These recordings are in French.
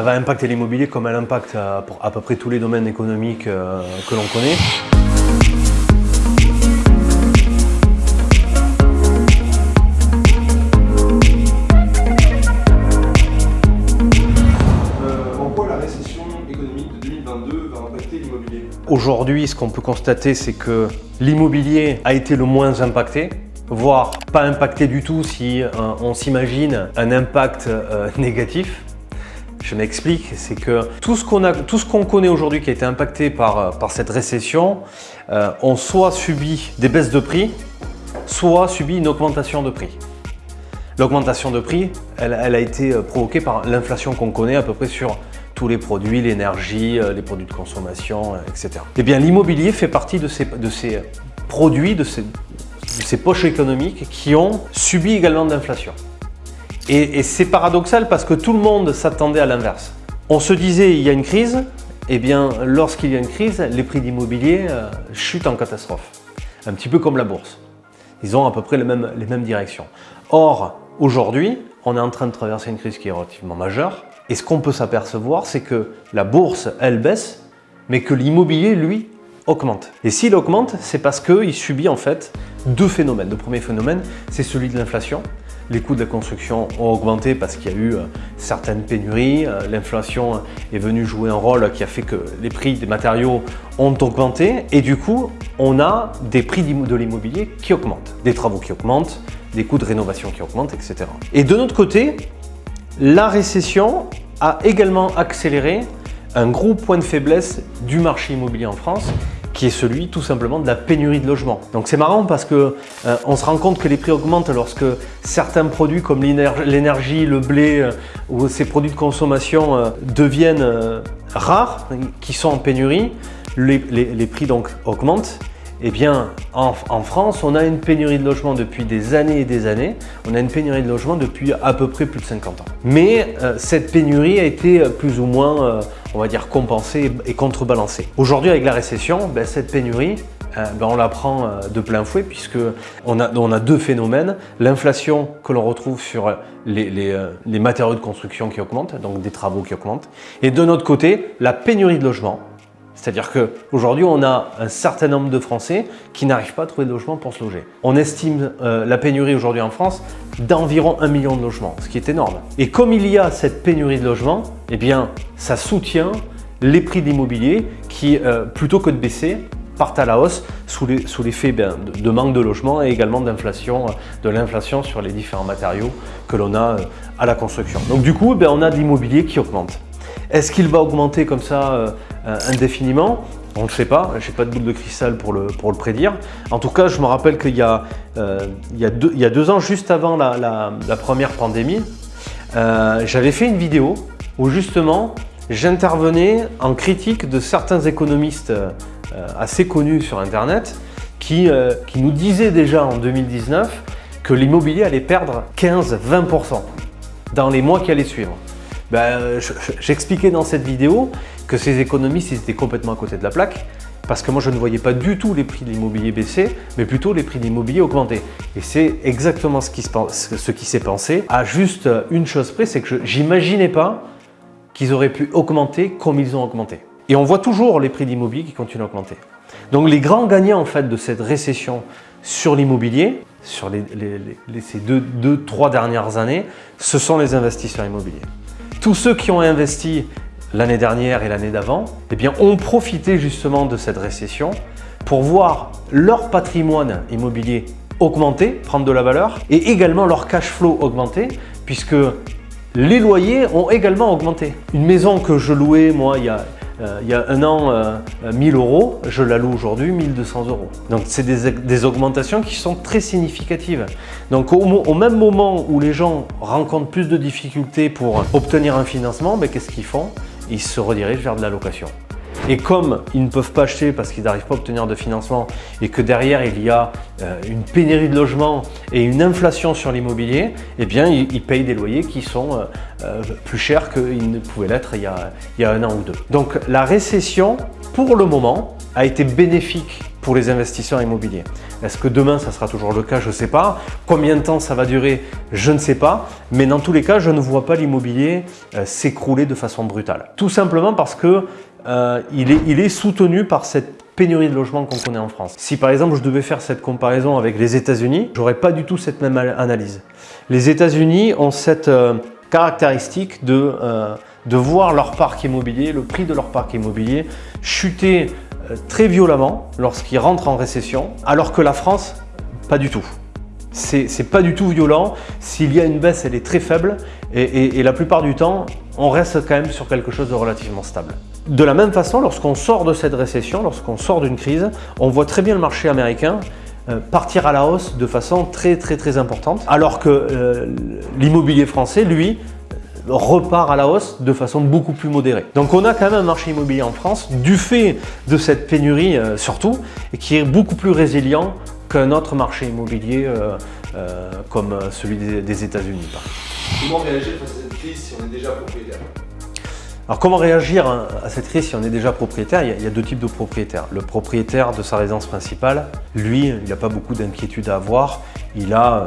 elle va impacter l'immobilier comme elle impacte à, à, peu près tous les domaines économiques euh, que l'on connaît. Aujourd'hui, ce qu'on peut constater, c'est que l'immobilier a été le moins impacté voire pas impacté du tout si euh, on s'imagine un impact euh, négatif. Je m'explique, c'est que tout ce qu'on connaît aujourd'hui qui a été impacté par, euh, par cette récession ont soit subi des baisses de prix, soit subi une augmentation de prix. L'augmentation de prix, elle, a été provoquée par l'inflation qu'on connaît à peu près sur tous les produits, l'énergie, les produits de consommation, etc. Eh bien, l'immobilier fait partie de ces, de produits, de ces, ces poches économiques qui ont subi également de l'inflation. Et, c'est paradoxal parce que tout le monde s'attendait à l'inverse. On se disait il y a une crise, et eh bien lorsqu'il y a une crise, les prix d'immobilier euh, chutent en catastrophe. Un petit peu comme la bourse. Ils ont à peu près les mêmes, les mêmes directions. Or, aujourd'hui, on est en train de traverser une crise qui est relativement majeure. Et ce qu'on peut s'apercevoir, c'est que la bourse, elle baisse, mais que l'immobilier, lui, augmente. Et s'il augmente, c'est parce qu'il subit en fait deux phénomènes. Le premier phénomène, c'est celui de l'inflation. Les coûts de la construction ont augmenté parce qu'il y a eu euh, certaines pénuries. Euh, l'inflation est venue jouer un rôle qui a fait que les prix des matériaux ont augmenté et du coup, on a des prix de l'immobilier qui augmentent, des travaux qui augmentent, des coûts de rénovation qui augmentent, etc. Et de notre côté, la récession a également accéléré un gros point de faiblesse du marché immobilier en France qui est celui tout simplement de la pénurie de logements. Donc c'est marrant parce que euh, on se rend compte que les prix augmentent lorsque certains produits comme l'énergie, le blé euh, ou ces produits de consommation euh, deviennent rares, qui sont en pénurie, les, prix donc augmentent eh bien, en, France, on a une pénurie de logements depuis des années et des années. On a une pénurie de logements depuis à peu près plus de 50 ans. Mais cette pénurie a été plus ou moins, on va dire, compensée et contrebalancée. Aujourd'hui, avec la récession, ben, cette pénurie, ben, on la prend de plein fouet puisque on a, deux phénomènes. L'inflation que l'on retrouve sur les, les matériaux de construction qui augmentent, donc des travaux qui augmentent. Et de notre côté, la pénurie de logements c'est-à-dire qu'aujourd'hui, on a un certain nombre de Français qui n'arrivent pas à trouver de logement pour se loger. On estime euh, la pénurie aujourd'hui en France d'environ un million de logements, ce qui est énorme. Et comme il y a cette pénurie de logements, eh bien, ça soutient les prix d'immobilier qui, euh, plutôt que de baisser, partent à la hausse sous l'effet ben, de, manque de logement et également d'inflation, euh, de l'inflation sur les différents matériaux que l'on a à la construction. Donc du coup, ben, on a de l'immobilier qui augmente. Est-ce qu'il va augmenter comme ça indéfiniment on ne sait pas, je n'ai pas de boule de cristal pour le, prédire. En tout cas, je me rappelle qu'il y, euh, a deux ans, juste avant la, première pandémie, j'avais fait une vidéo où justement j'intervenais en critique de certains économistes assez connus sur Internet qui, qui nous disaient déjà en 2019 que l'immobilier allait perdre 15-20% dans les mois qui allaient suivre. Ben, j'expliquais dans cette vidéo que ces économistes étaient complètement à côté de la plaque parce que moi je ne voyais pas du tout les prix de l'immobilier baisser, mais plutôt les prix de l'immobilier augmenter. Et c'est exactement ce qui s'est pensé, à juste une chose près, c'est que je n'imaginais pas qu'ils auraient pu augmenter comme ils ont augmenté. Et on voit toujours les prix de l'immobilier qui continuent à augmenter. Donc les grands gagnants en fait de cette récession sur l'immobilier, sur ces deux, deux, trois dernières années, ce sont les investisseurs immobiliers tous ceux qui ont investi l'année dernière et l'année d'avant, eh bien, ont profité justement de cette récession pour voir leur patrimoine immobilier augmenter, prendre de la valeur, et également leur cash flow augmenter, puisque les loyers ont également augmenté. Une maison que je louais, moi, il y a, euh, un an, 1000 euh, euros, je la loue aujourd'hui 1200 euros. Donc c'est des, augmentations qui sont très significatives. Donc au, même moment où les gens rencontrent plus de difficultés pour obtenir un financement, ben, qu'est-ce qu'ils font? Ils se redirigent vers de la location. Et comme ils ne peuvent pas acheter parce qu'ils n'arrivent pas à obtenir de financement et que derrière il y a euh, une pénurie de logements et une inflation sur l'immobilier, eh bien ils, payent des loyers qui sont euh, euh, plus chers qu'ils ne pouvaient l'être il, y a un an ou deux. Donc la récession, pour le moment, a été bénéfique pour les investisseurs immobiliers. Est-ce que demain, ça sera toujours le cas? Je ne sais pas. Combien de temps ça va durer? Je ne sais pas. Mais dans tous les cas, je ne vois pas l'immobilier euh, s'écrouler de façon brutale. Tout simplement parce que euh, il, est, soutenu par cette pénurie de logements qu'on connaît en France. Si par exemple je devais faire cette comparaison avec les États-Unis, j'aurais pas du tout cette même analyse. Les États-Unis ont cette euh, caractéristique de, voir leur parc immobilier, le prix de leur parc immobilier chuter très violemment lorsqu'ils rentrent en récession, alors que la France, pas du tout. C'est pas du tout violent. S'il y a une baisse, elle est très faible et, la plupart du temps, on reste quand même sur quelque chose de relativement stable. De la même façon, lorsqu'on sort de cette récession, lorsqu'on sort d'une crise, on voit très bien le marché américain euh, partir à la hausse de façon très très très importante, alors que euh, l'immobilier français, lui, repart à la hausse de façon beaucoup plus modérée. Donc on a quand même un marché immobilier en France, du fait de cette pénurie euh, surtout, et qui est beaucoup plus résilient qu'un autre marché immobilier euh, euh, comme celui des, États-Unis. Comment réagir face à cette crise si on est déjà propriétaire? Alors comment réagir à cette crise si on est déjà propriétaire? Il y, a, deux types de propriétaires. Le propriétaire de sa résidence principale, lui, il n'a pas beaucoup d'inquiétude à avoir. Il a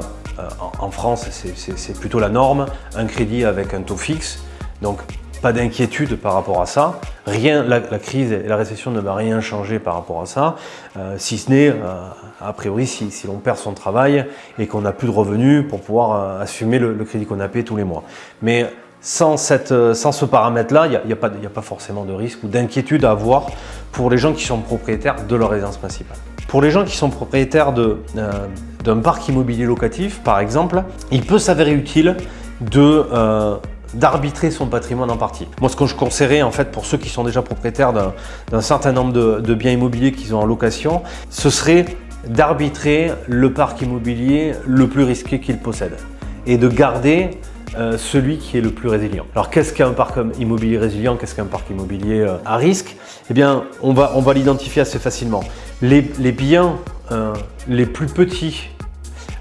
en France, c'est plutôt la norme, un crédit avec un taux fixe, donc pas d'inquiétude par rapport à ça. Rien, la, crise et la récession ne va rien changer par rapport à ça, euh, si ce n'est, euh, a priori, si, l'on perd son travail et qu'on n'a plus de revenus pour pouvoir assumer le, crédit qu'on a payé tous les mois. Mais sans, ce paramètre-là, il n'y a, pas forcément de risque ou d'inquiétude à avoir pour les gens qui sont propriétaires de leur résidence principale. Pour les gens qui sont propriétaires de, d'un parc immobilier locatif, par exemple, il peut s'avérer utile de euh, d'arbitrer son patrimoine en partie. Moi, ce que je conseillerais, en fait, pour ceux qui sont déjà propriétaires d'un certain nombre de, biens immobiliers qu'ils ont en location, ce serait d'arbitrer le parc immobilier le plus risqué qu'ils possèdent et de garder euh, celui qui est le plus résilient. Alors qu'est-ce qu'un parc immobilier résilient Qu'est-ce qu'un parc immobilier euh, à risque? Eh bien, on va, on va l'identifier assez facilement. Les, biens les plus petits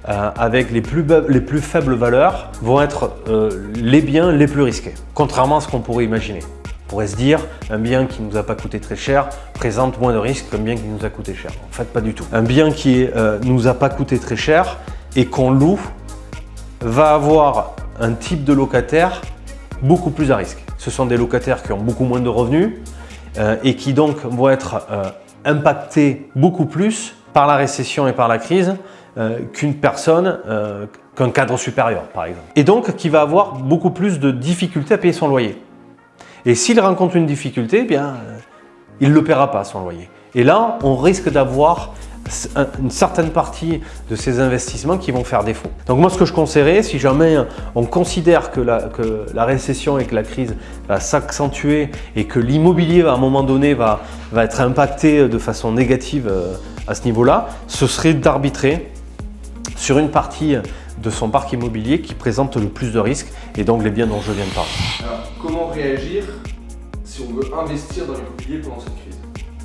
euh, avec les plus, les plus, faibles valeurs vont être euh, les biens les plus risqués, contrairement à ce qu'on pourrait imaginer. On pourrait se dire, un bien qui ne nous a pas coûté très cher présente moins de risques qu'un bien qui nous a coûté cher. En fait, pas du tout. Un bien qui ne euh, nous a pas coûté très cher et qu'on loue va avoir un type de locataire beaucoup plus à risque. Ce sont des locataires qui ont beaucoup moins de revenus et qui donc vont être impactés beaucoup plus par la récession et par la crise euh, qu'une personne, euh, qu'un cadre supérieur par exemple. Et donc qui va avoir beaucoup plus de difficultés à payer son loyer. Et s'il rencontre une difficulté, eh bien, euh, il ne le paiera pas son loyer. Et là, on risque d'avoir une certaine partie de ces investissements qui vont faire défaut. Donc moi ce que je conseillerais, si jamais on considère que la, récession et que la crise va s'accentuer et que l'immobilier à un moment donné va, va être impacté de façon négative à ce niveau-là, ce serait d'arbitrer sur une partie de son parc immobilier qui présente le plus de risques et donc les biens dont je viens de parler. Alors, comment réagir si on veut investir dans l'immobilier pendant cette crise?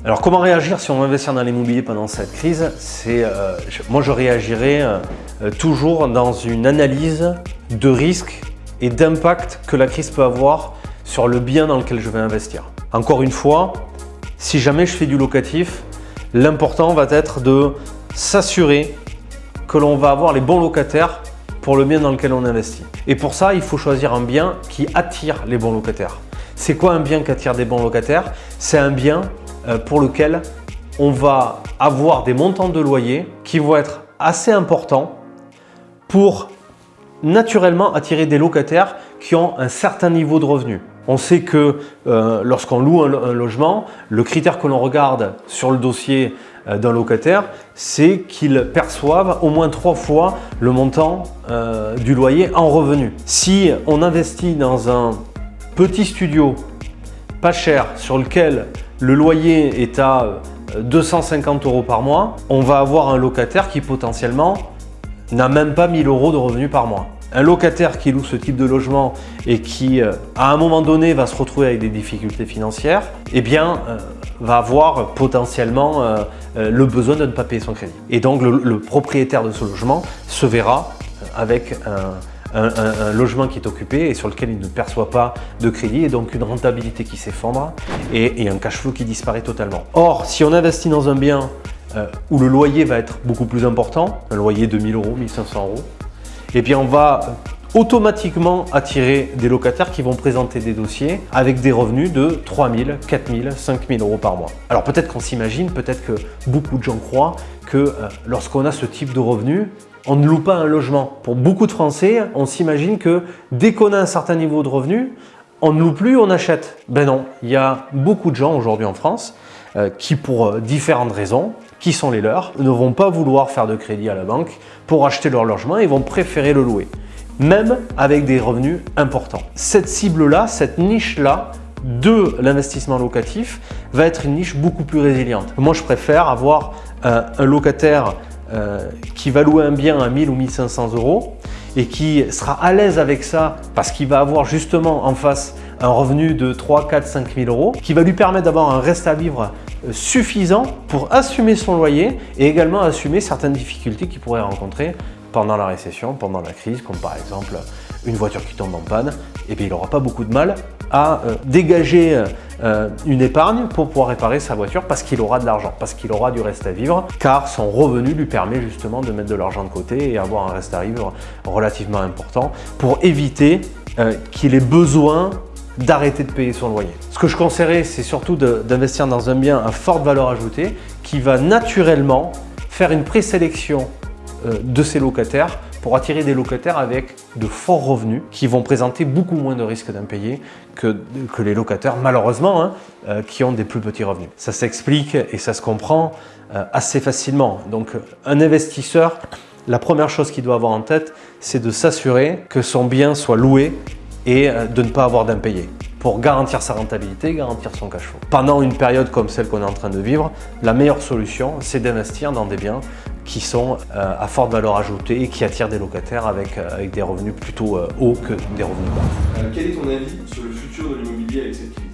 Alors comment réagir si on veut investir dans l'immobilier pendant cette crise? C'est euh, Moi je réagirais euh, toujours dans une analyse de risque et d'impact que la crise peut avoir sur le bien dans lequel je vais investir. Encore une fois, si jamais je fais du locatif, l'important va être de s'assurer que l'on va avoir les bons locataires pour le bien dans lequel on investit. Et pour ça, il faut choisir un bien qui attire les bons locataires. C'est quoi un bien qui attire des bons locataires? C'est un bien euh, pour lequel on va avoir des montants de loyer qui vont être assez importants pour naturellement attirer des locataires qui ont un certain niveau de revenus. On sait que euh, lorsqu'on loue un, logement, le critère que l'on regarde sur le dossier euh, d'un locataire, c'est qu'il perçoive au moins trois fois le montant euh, du loyer en revenu. Si on investit dans un petit studio pas cher sur lequel le loyer est à 250 euros par mois, on va avoir un locataire qui potentiellement n'a même pas 1000 euros de revenus par mois un locataire qui loue ce type de logement et qui, euh, à un moment donné, va se retrouver avec des difficultés financières, eh bien, euh, va avoir potentiellement euh, le besoin de ne pas payer son crédit. Et donc, le, propriétaire de ce logement se verra avec un, logement qui est occupé et sur lequel il ne perçoit pas de crédit et donc une rentabilité qui s'effondre et, un cash flow qui disparaît totalement. Or, si on investit dans un bien où le loyer va être beaucoup plus important, un loyer de 1000 euros, 1500 euros, et bien on va automatiquement attirer des locataires qui vont présenter des dossiers avec des revenus de 3000, 4000, 5000 euros par mois. Alors peut-être qu'on s'imagine, peut-être que beaucoup de gens croient que euh, lorsqu'on a ce type de revenus, on ne loue pas un logement. Pour beaucoup de Français, on s'imagine que dès qu'on a un certain niveau de revenus, on ne loue plus, on achète. Ben non, il y a beaucoup de gens aujourd'hui en France euh, qui, pour euh, différentes raisons, qui sont les leurs, ne vont pas vouloir faire de crédit à la banque pour acheter leur logement et vont préférer le louer même avec des revenus importants. Cette cible-là, cette niche-là, de l'investissement locatif va être une niche beaucoup plus résiliente. Moi, je préfère avoir un, locataire euh, qui va louer un bien à 1000 ou 1500 euros et qui sera à l'aise avec ça parce qu'il va avoir justement en face un revenu de 3, 4, 5 000 euros qui va lui permettre d'avoir un reste à vivre euh, suffisant pour assumer son loyer et également assumer certaines difficultés qu'il pourrait rencontrer pendant la récession, pendant la crise, comme par exemple une voiture qui tombe en panne, et bien il n'aura pas beaucoup de mal à euh, dégager euh, une épargne pour pouvoir réparer sa voiture parce qu'il aura de l'argent, parce qu'il aura du reste à vivre, car son revenu lui permet justement de mettre de l'argent de côté et avoir un reste à vivre relativement important pour éviter euh, qu'il ait besoin d'arrêter de payer son loyer. Ce que je conseillerais, c'est surtout d'investir dans un bien à forte valeur ajoutée qui va naturellement faire une présélection euh, de ces locataires pour attirer des locataires avec de forts revenus qui vont présenter beaucoup moins de risques d'impayés que, les locataires, malheureusement, hein, euh, qui ont des plus petits revenus. Ça s'explique et ça se comprend euh, assez facilement. Donc un investisseur, la première chose qu'il doit avoir en tête, c'est de s'assurer que son bien soit loué et de ne pas avoir d'impayés pour garantir sa rentabilité, garantir son cash flow. Pendant une période comme celle qu'on est en train de vivre, la meilleure solution, c'est d'investir dans des biens qui sont euh, à forte valeur ajoutée et qui attirent des locataires avec, euh, avec des revenus plutôt euh, hauts que des revenus bas. quel est ton avis sur le futur de l'immobilier avec cette crise?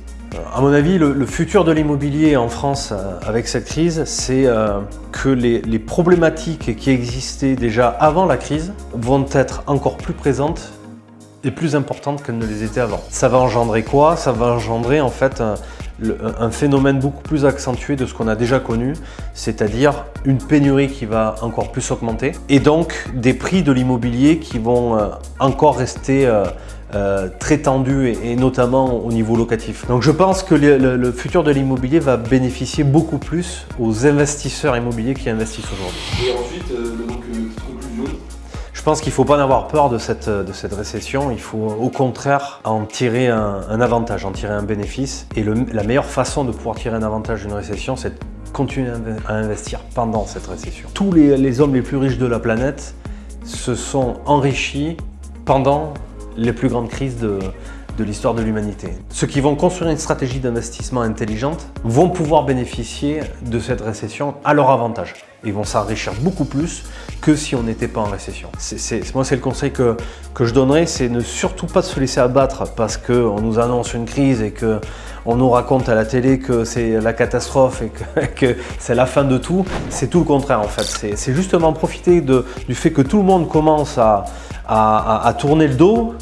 À mon avis, le, futur de l'immobilier en France avec cette crise, c'est que les, les, problématiques qui existaient déjà avant la crise vont être encore plus présentes et plus importantes qu'elles ne les étaient avant. Ça va engendrer quoi? Ça va engendrer en fait un phénomène beaucoup plus accentué de ce qu'on a déjà connu, c'est-à-dire une pénurie qui va encore plus augmenter et donc des prix de l'immobilier qui vont euh, encore rester euh, euh, très tendus et, notamment au niveau locatif. Donc je pense que le, futur de l'immobilier va bénéficier beaucoup plus aux investisseurs immobiliers qui investissent aujourd'hui. Et ensuite, donc, conclusion je pense qu'il ne faut pas en avoir peur de cette, de cette récession, il faut au contraire en tirer un, avantage, en tirer un bénéfice. Et la meilleure façon de pouvoir tirer un avantage d'une récession, c'est de continuer à investir pendant cette récession. Tous les, hommes les plus riches de la planète se sont enrichis pendant les plus grandes crises de, de l'histoire de l'humanité. Ceux qui vont construire une stratégie d'investissement intelligente vont pouvoir bénéficier de cette récession à leur avantage. Ils vont s'enrichir beaucoup plus que si on n'était pas en récession. moi, c'est le conseil que, que je donnerais, c'est ne surtout pas se laisser abattre parce qu'on nous annonce une crise et que on nous raconte à la télé que c'est la catastrophe et que, c'est la fin de tout. C'est tout le contraire en fait. C'est justement profiter du fait que tout le monde commence à, à tourner le dos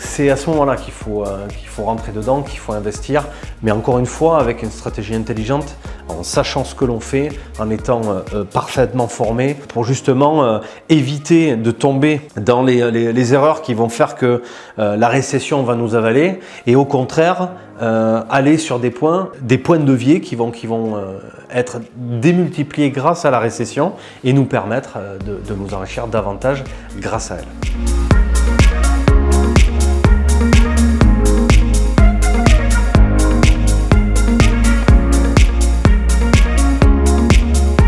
c'est à ce moment-là qu'il faut, euh, qu'il faut rentrer dedans, qu'il faut investir, mais encore une fois avec une stratégie intelligente, en sachant ce que l'on fait, en étant euh, parfaitement formé pour justement éviter de tomber dans les, erreurs qui vont faire que la récession va nous avaler et au contraire aller sur des points, des points de levier qui vont être démultipliés grâce à la récession et nous permettre de nous enrichir davantage grâce à elle.